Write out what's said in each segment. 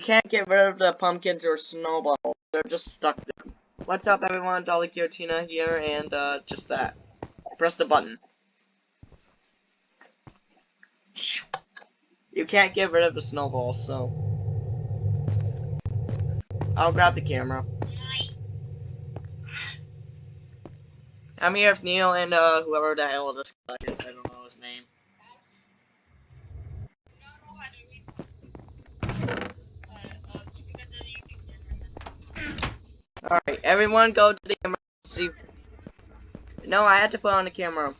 can't get rid of the pumpkins or snowballs. They're just stuck there. What's up, everyone? Dolly Guillotina here, and uh, just that. Press the button. You can't get rid of the snowballs, so. I'll grab the camera. I'm here with Neil and uh, whoever the hell this guy is. I don't know his name. Alright, everyone go to the emergency. No, I had to put on the camera.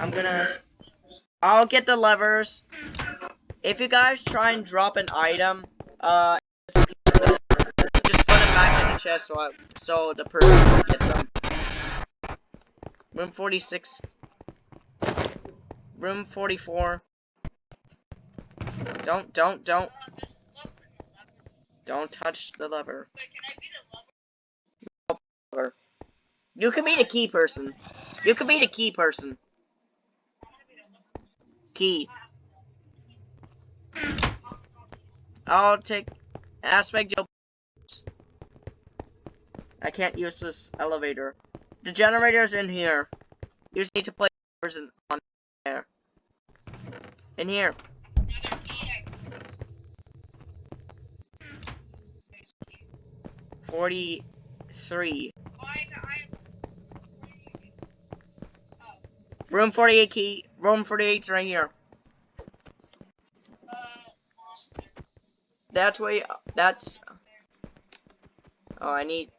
I'm gonna... I'll get the levers. If you guys try and drop an item, uh, just put it back in the chest so, I, so the person can get them. Room 46. Room 44. Don't, don't, don't. Don't touch the lever. Wait, can I be the lover? Lever. You can be the key person. You can be the key person. Key. I'll take aspect Joe. I can't use this elevator. The generator's in here. You just need to play in on there. In here. Another key. I... 43. Oh, I got, I Oh, Room 48 key. Room 48's right here. uh. That's where. That's. Oh, I need.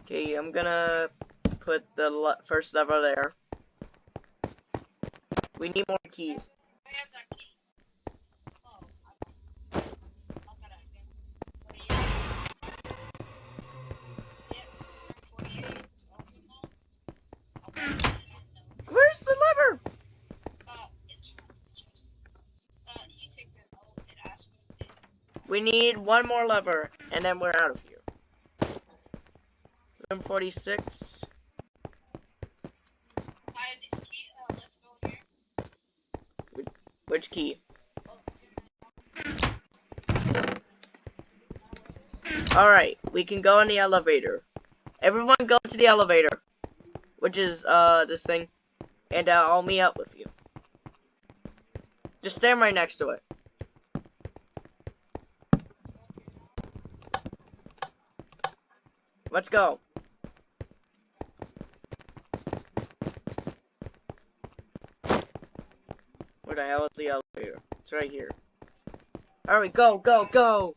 Okay, I'm gonna put the le first lever there. We need more keys. We need one more lever, and then we're out of here. Room 46. I have this key. Uh, let's go here. Which key? Alright, we can go in the elevator. Everyone go to the elevator. Which is, uh, this thing. And, uh, I'll meet up with you. Just stand right next to it. Let's go. Where the hell is the elevator? It's right here. Alright, go, go, go!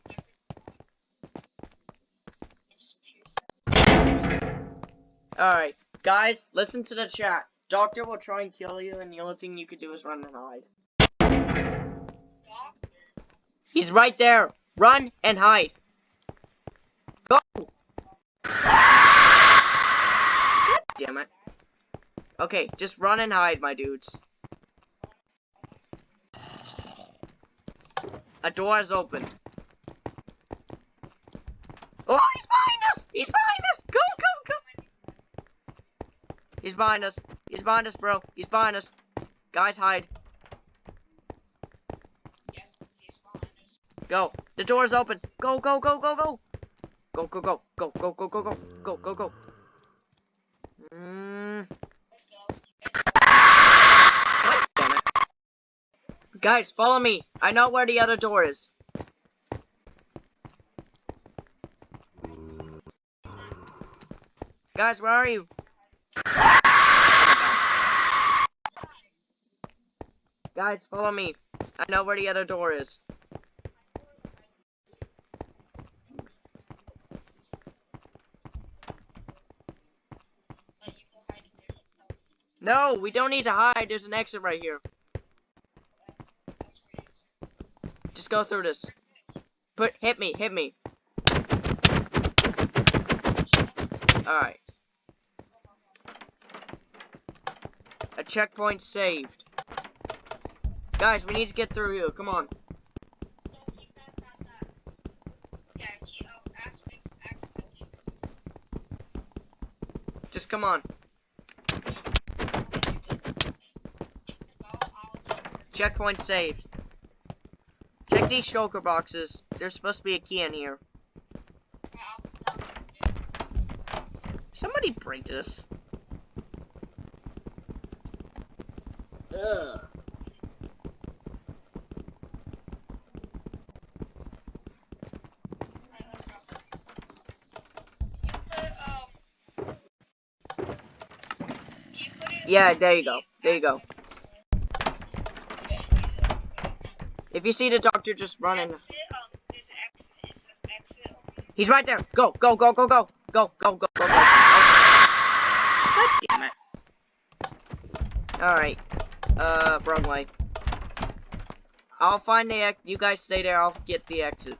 Alright, guys, listen to the chat. Doctor will try and kill you, and the only thing you could do is run and hide. He's right there! Run and hide! Go! Damn it. Okay, just run and hide, my dudes. A door is opened. Oh, he's behind us! He's behind us! Go, go, go! He's behind us. He's behind us, bro. He's behind us. Guys, hide. Go. The door is open. Go, go, go, go, go. Go, go, go, go, go, go, go, go, go, go, go. Mm. Guys, follow me. I know where the other door is. Guys, where are you? Guys, follow me. I know where the other door is. Let you go hide it there. Oh, No, we don't need to hide. There's an exit right here. Just go through this. Put, hit me, hit me. Alright. A checkpoint saved. Guys, we need to get through here. Come on. Just come on. Checkpoint saved. Check these shulker boxes. There's supposed to be a key in here. Somebody break this. Ugh. Yeah, there you go. There you go. If you see the doctor, just run in. He's right there. Go, go, go, go, go. Go, go, go, go, go. God damn it. Alright. Uh, wrong way. I'll find the ex- You guys stay there. I'll get the exit.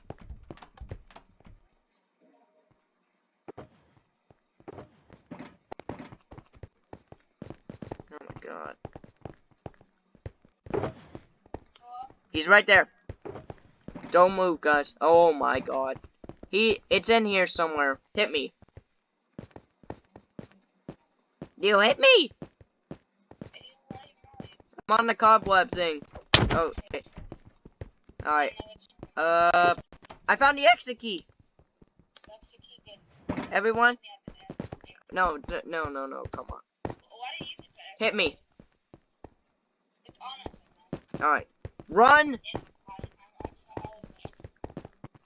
He's right there. Don't move, guys. Oh my god. He, it's in here somewhere. Hit me. You hit me! I'm on the cobweb thing. Oh, okay. Alright. Uh, I found the exit key. Everyone? No, no, no, no, come on. Hit me. Alright. Run!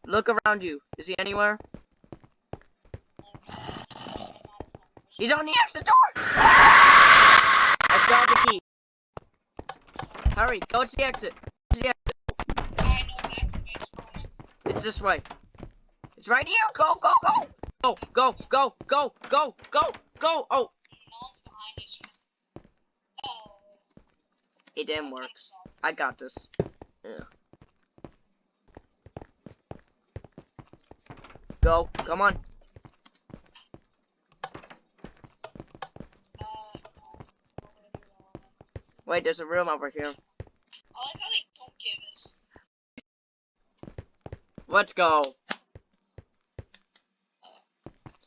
Look around you. Is he anywhere? He's on the exit door! I have the key. Hurry, go to the exit. To the exit. It's this way. It's right here. Go, go, go. Go, go, go, go, go, go, go. Oh, it didn't work. I got this. Ugh. Go, come on. Wait, there's a room over here. Let's go.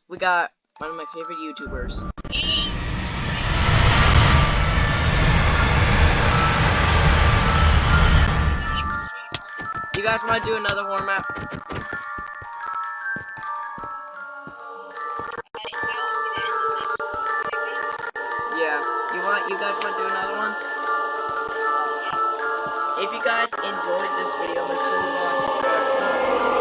We got one of my favorite YouTubers. Guys want to do another horror map? Yeah. You want? You guys want to do another one? If you guys enjoyed this video, make sure to like, subscribe,